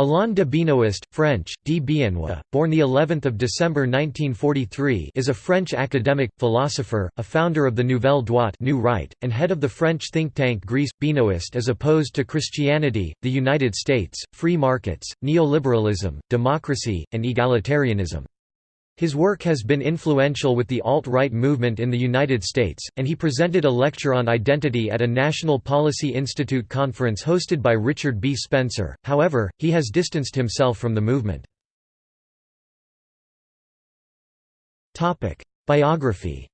Alain de Benoist, French, D. Biennois, born the 11th of December 1943, is a French academic, philosopher, a founder of the Nouvelle Droite, New Right, and head of the French think tank GRECE. Benoist is opposed to Christianity, the United States, free markets, neoliberalism, democracy, and egalitarianism. His work has been influential with the alt-right movement in the United States, and he presented a lecture on identity at a National Policy Institute conference hosted by Richard B. Spencer, however, he has distanced himself from the movement. Biography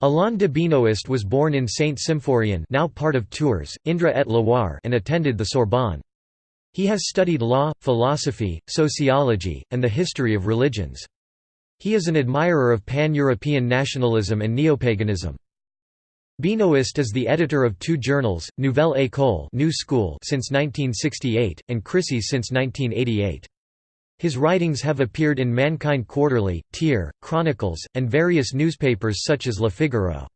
Alain de Benoist was born in Saint-Symphorien now part of Tours, Indre-et-Loire and attended the Sorbonne. He has studied law, philosophy, sociology, and the history of religions. He is an admirer of pan-European nationalism and neopaganism. Benoist is the editor of two journals, Nouvelle École New School since 1968, and Krisis since 1988. His writings have appeared in Mankind Quarterly, Tyr, Chronicles, and various newspapers such as Le Figaro.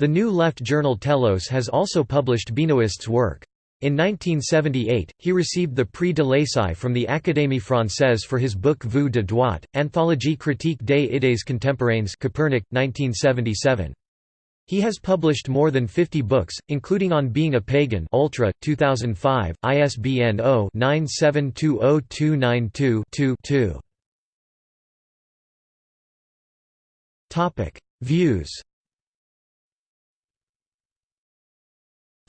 The New Left journal Telos has also published Benoist's work. In 1978, he received the Prix de l'Essai from the Académie Française for his book Vue de droite, Anthologie critique des idées contemporaines Copernic, 1977. He has published more than 50 books, including On Being a Pagan Ultra, 2005, ISBN 0-9720292-2 Views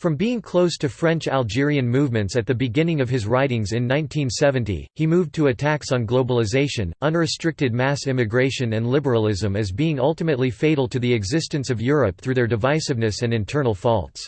From being close to French-Algerian movements at the beginning of his writings in 1970, he moved to attacks on globalization, unrestricted mass immigration and liberalism as being ultimately fatal to the existence of Europe through their divisiveness and internal faults.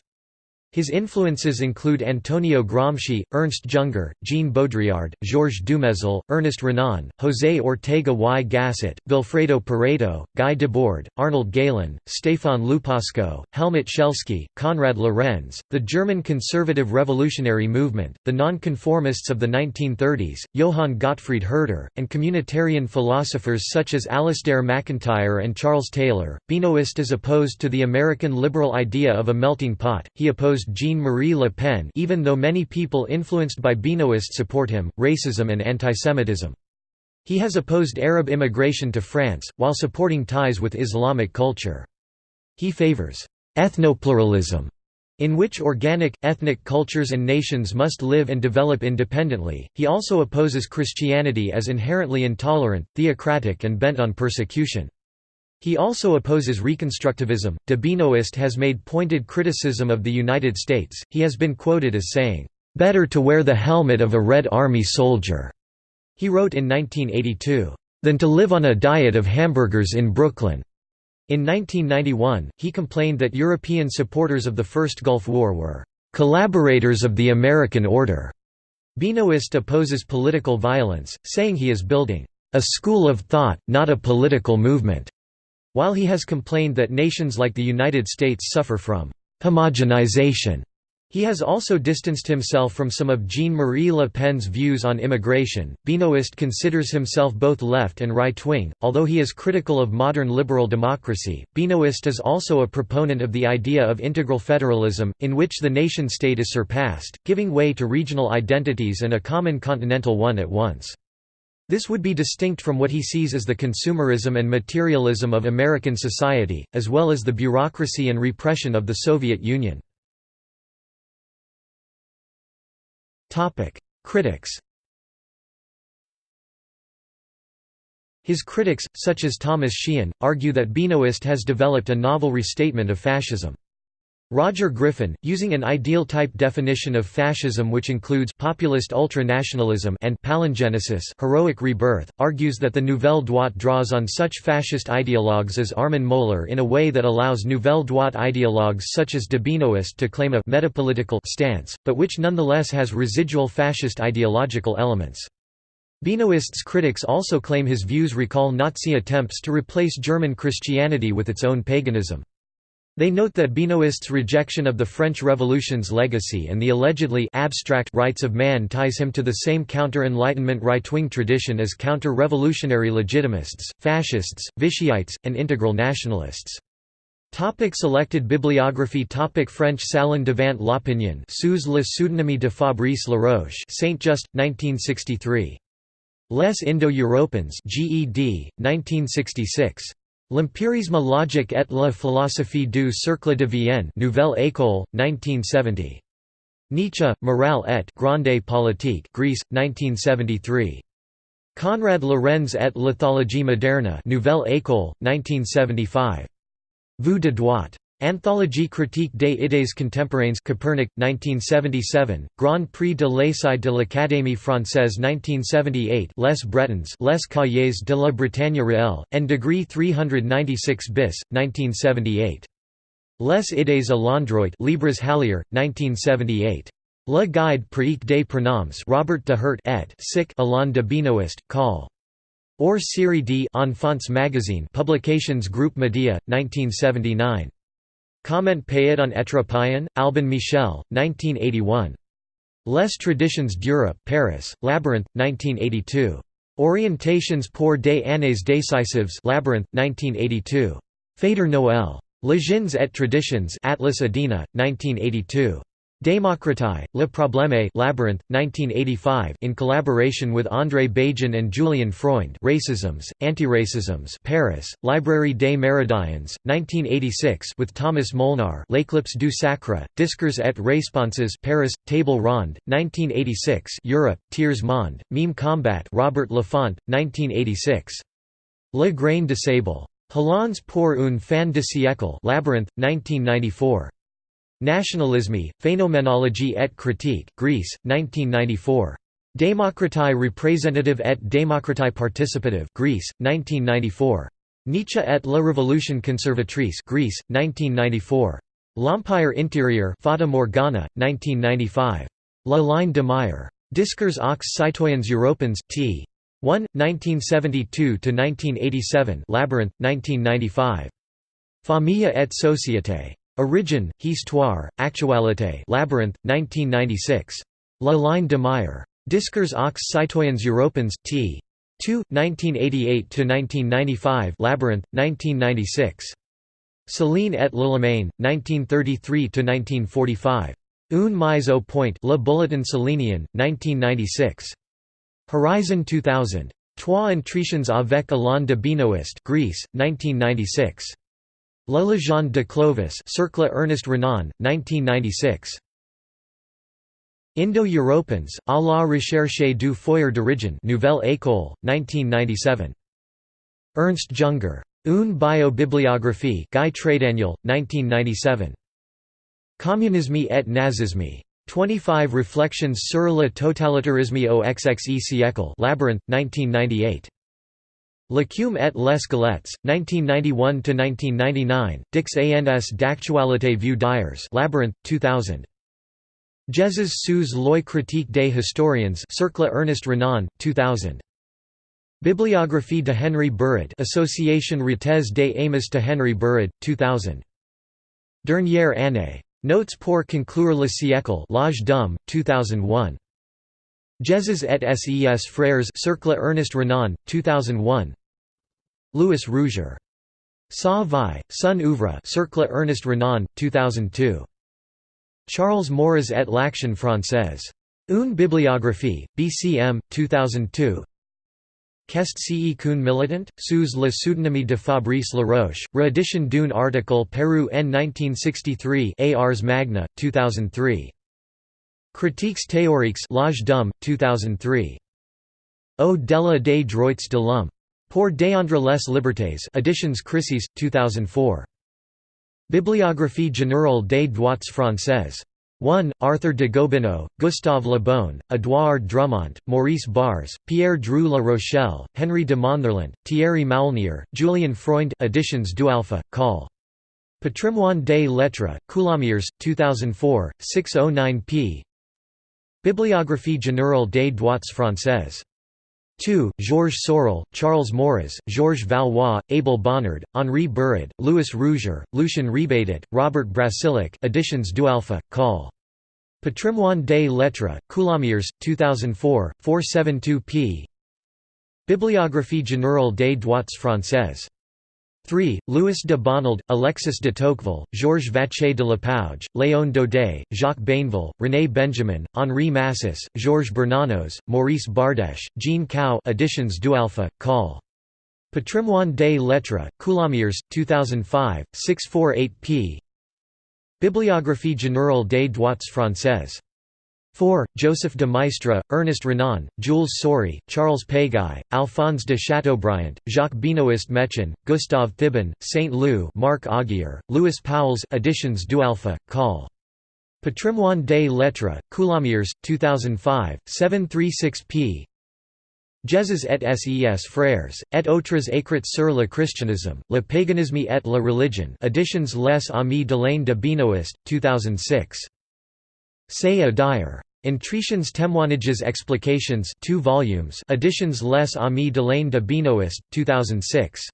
His influences include Antonio Gramsci, Ernst Junger, Jean Baudrillard, Georges Dumézil, Ernest Renan, José Ortega y Gasset, Vilfredo Pareto, Guy Debord, Arnold Gehlen, Stefan Lupasco, Helmut Schelsky, Konrad Lorenz, the German conservative revolutionary movement, the nonconformists of the 1930s, Johann Gottfried Herder, and communitarian philosophers such as Alasdair MacIntyre and Charles Taylor. Benoist is opposed to the American liberal idea of a melting pot, he opposed Jean-Marie Le Pen even though many people influenced by Benoist support him, racism and antisemitism. He has opposed Arab immigration to France, while supporting ties with Islamic culture. He favors ethnopluralism, in which organic, ethnic cultures and nations must live and develop independently. He also opposes Christianity as inherently intolerant, theocratic, and bent on persecution. He also opposes Reconstructivism. De Benoist has made pointed criticism of the United States. He has been quoted as saying, Better to wear the helmet of a Red Army soldier, he wrote in 1982, than to live on a diet of hamburgers in Brooklyn. In 1991, he complained that European supporters of the First Gulf War were collaborators of the American order. Benoist opposes political violence, saying he is building a school of thought, not a political movement. While he has complained that nations like the United States suffer from homogenization, he has also distanced himself from some of Jean-Marie Le Pen's views on immigration. Benoist considers himself both left and right-wing, although he is critical of modern liberal democracy. Benoist is also a proponent of the idea of integral federalism, in which the nation-state is surpassed, giving way to regional identities and a common continental one at once. This would be distinct from what he sees as the consumerism and materialism of American society, as well as the bureaucracy and repression of the Soviet Union. Critics His critics, such as Thomas Sheehan, argue that Benoist has developed a novel restatement of fascism. Roger Griffin, using an ideal-type definition of fascism which includes populist ultranationalism and palingenesis heroic rebirth, argues that the Nouvelle Droite draws on such fascist ideologues as Armin Mohler in a way that allows Nouvelle Droite ideologues such as de Benoist to claim a «metapolitical» stance, but which nonetheless has residual fascist ideological elements. Benoist's critics also claim his views recall Nazi attempts to replace German Christianity with its own paganism. They note that Benoist's rejection of the French Revolution's legacy and the allegedly abstract rights of man ties him to the same counter-Enlightenment right-wing tradition as counter-revolutionary legitimists, fascists, Vichyites, and integral nationalists. Topic selected bibliography Topic French Salan devant l'opinion sous le pseudonyme de Fabrice Laroche Saint Just, 1963. Les Indo-Européens GED, 1966. L'empirisme logique et la philosophie du cercle de Vienne Nouvelle École, 1970. Nietzsche, Morale et Grande Politique GRECE, 1973. Konrad Lorenz et l'éthologie moderne Nouvelle École, 1975. Vous de droite. Anthologie critique des idées contemporaines Copernic, 1977, Grand Prix de l'Essai de l'Académie française 1978 Les Bretons Les Cahiers de la Bretagne réelle, and degree 396 bis, 1978. Les idées à l'endroit Libres Hallier, 1978. Le Guide pratique des pronoms Robert de Hurt et Sic Alain de Benoist, Col. Or Série D Enfants Magazine Publications Group Media, 1979. Comment payet on être païen, Albin Michel, 1981. Les traditions d'Europe Paris, Labyrinth, 1982. Orientations pour des années décisives Labyrinth, 1982. Fader Noël. Legends et traditions Atlas Adina, 1982. Démocratie, Le Problème Labyrinth, 1985 in collaboration with André Bazin and Julien Freund Racisms, Antiracisms Paris, Librairie des Méridiens, 1986 with Thomas Molnar L'éclipse du Sacre, Discours et Responses Paris, Table Ronde, 1986 Europe, Tiers Monde, Meme Combat Robert Laffont, 1986. Le Grain de Sable. Halans pour un fin de siècle Labyrinth, 1994. Nationalisme, Phénoménologie et critique GRECE, 1994. Démocratie représentative et démocratie participative GRECE, 1994. Nietzsche et la révolution conservatrice GRECE, 1994. L'Empire intérieur Fata Morgana, 1995. La ligne de Meyer. Discours aux citoyens européens, t. 1, 1972–1987 Labyrinth, 1995. Famille et société. Origine, Histoire, Actualité Labyrinth, 1996. La ligne de Meyer. Discours aux citoyens européens, t. 2, 1988–1995 Labyrinth, 1996. Céline et Lillemain, 1933–1945. Un mise au point Le Bulletin Célinien, 1996. Horizon 2000. Trois Intritions avec Alain de Benoist GRECE, 1996. La Légende de Clovis Cercle Ernest Renan, 1996. Indo-Européens, à la recherche du foyer d'origine Nouvelle École, 1997. Ernst Junger. Une biobibliographie Guy Trédaniel, 1997. Communisme et nazisme. 25 Reflections sur le totalitarisme au XXe siècle Labyrinth, 1998. L'écume et les squelettes, 1991–1999, Dix ans d'actualité vue d'hiers Labyrinth, 2000. Jesus sous loi critique des historiens Cercle Ernest Renan, 2000. Bibliographie de Henry Burrid Association Retes des Amis de Henry Burrid, 2000. Dernière année. Notes pour conclure le siècle L'Âge d'Homme, 2001. Jesus et ses frères Cercle Ernest Renan, 2001 Louis Rougier. Sa vie, son oeuvre Cercle Ernest Renan, 2002. Charles Maurras et l'Action française. Une bibliographie, BCM, 2002 Qu'est ce qu'un militant, sous le pseudonyme de Fabrice Laroche, réédition d'un article paru en 1963 Ars Magna, 2003 Critiques théoriques L'Âge d'Homme, 2003. Au delà des droits de l'homme. Pour défendre les libertés Editions Krisis, 2004. Bibliographie générale des droits françaises. 1. Arthur de Gobineau, Gustave Le Bon, Édouard Drumont, Maurice Barrès, Pierre Drieu La Rochelle, Henry de Montherlant, Thierry Maulnier, Julien Freund Editions Dualpha, Col. Patrimoine des lettres, Coulommiers, 2004, 609 p. Bibliographie générale des droits françaises. 2. Georges Sorel, Charles Maurras, Georges Valois, Abel Bonnard, Henri Burrid, Louis Rougier, Lucien Rebatet, Robert Brasillach Editions du Dualpha, Col. Patrimoine des lettres, Coulommiers, 2004, 472 p. Bibliographie générale des droits françaises. 3. Louis de Bonald, Alexis de Tocqueville, Georges Vacher de Lapouge, Léon Daudet, Jacques Bainville, René Benjamin, Henri Massis, Georges Bernanos, Maurice Bardèche, Jean Cau editions Dualpha, Col. Patrimoine des Lettres, Coulommiers, 2005, 648 p. Bibliographie générale des droits français. 4. Joseph de Maistre, Ernest Renan, Jules Soury, Charles Péguy, Alphonse de Chateaubriand, Jacques Benoist Mechin, Gustave Thibon, Saint-Loup, Marc Augier, Louis Pauwels Editions du Dualpha, Col. Patrimoine des Lettres, Coulommiers, 2005, 736 p. Jesus et ses frères, et autres écrits sur le christianisme, le paganisme et la religion Editions Les Amis d'Alain de Benoist, 2006. Say a Dyer. Intritions Témoignages Explications 2 volumes Editions Les Amis d'Alain de Benoist, 2006.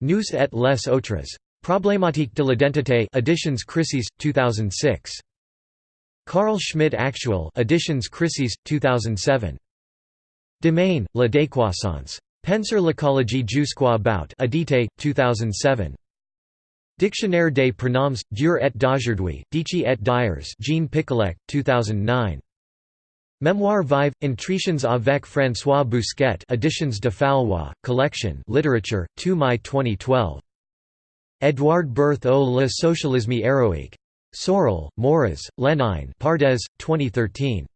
Nous et les autres. Problématique de l'identité Editions Krisis, 2006. Carl Schmitt Actual Editions Krisis, 2007. Demain, La décroissance. Penser l'écologie jusqu'au bout Edité, 2007. Dictionnaire des pronoms, d'hier et d'aujourd'hui, Dici et d'hiers Jean Picollec, 2009. Mémoire vive, Intritions avec François Bousquet Editions de Fallois, Collection Literature, 2 mai 2012. Edouard Berth au le socialisme héroïque. Sorel, Maurras, Lénine Pardes, 2013.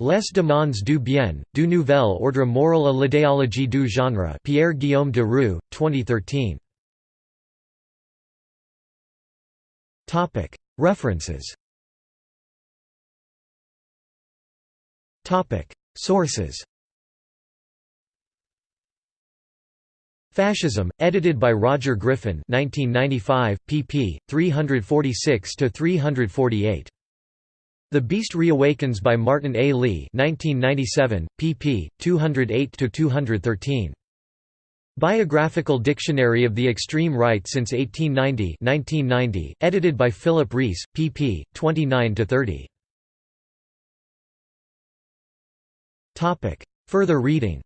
Les demandes du bien, du nouvel ordre moral à l'idéologie du genre Pierre-Guillaume de Roux, 2013. References Sources Fascism, edited by Roger Griffin 1995, pp. 346–348. The Beast Reawakens by Martin A. Lee 1997, pp. 208–213. Biographical Dictionary of the Extreme Right since 1890 1990, edited by Philip Rees, pp. 29–30. Further reading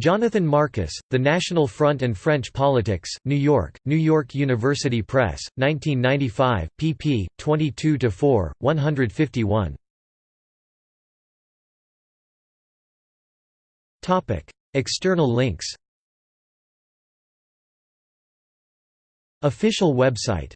Jonathan Marcus, The National Front and French Politics, New York, New York University Press, 1995, pp. 22–4, 151. External links. Official website